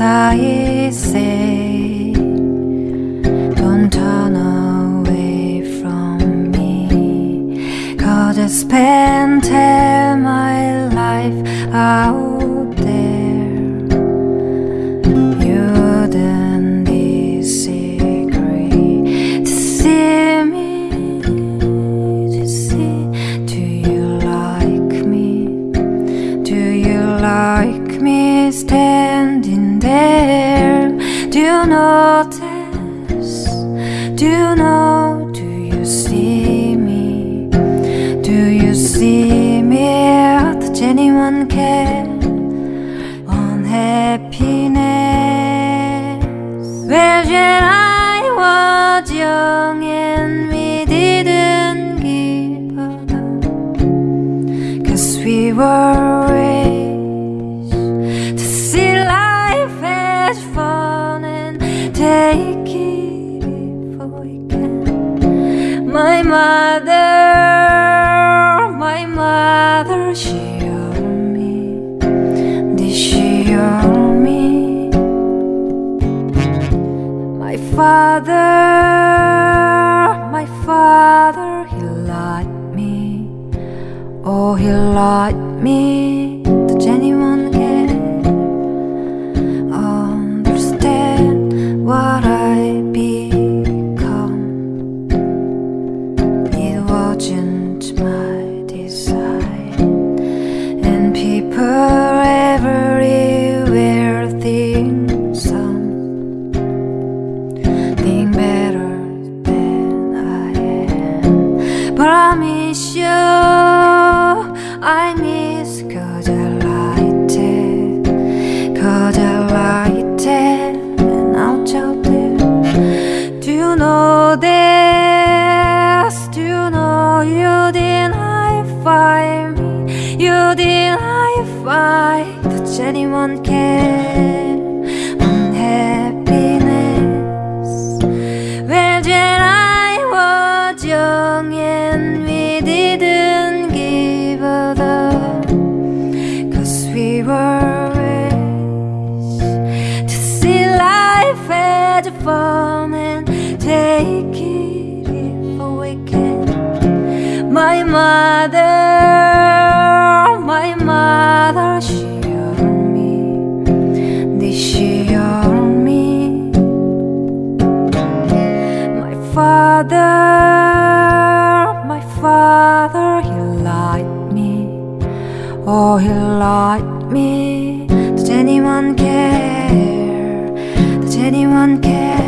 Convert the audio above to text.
I say, don't turn away from me. God has spent my life out there. You Do you know? Do you see me? Do you see me? Does anyone care? Unhappiness. Well, when I was young and we didn't give damn. Cause we were raised to see life My father, my father, he liked me. Oh, he liked me. Does anyone I miss you, I miss liked it, cause I liked it, and out out there. Do you know this? Do you know you deny find me? You deny find Does anyone care? He liked me. Does anyone care? Does anyone care?